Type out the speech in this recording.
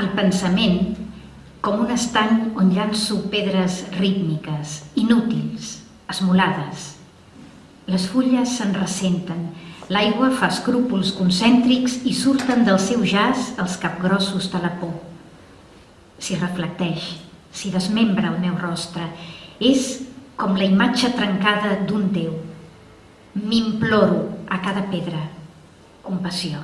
el pensament com un estany on llanço pedres rítmiques, inútils, esmolades. Les fulles se'n ressenten, l'aigua fa escrúpols concèntrics i surten del seu jaç els capgrossos de la por. S'hi reflecteix, s'hi desmembra el meu rostre, és com la imatge trencada d'un Déu. M'imploro a cada pedra. Compassió.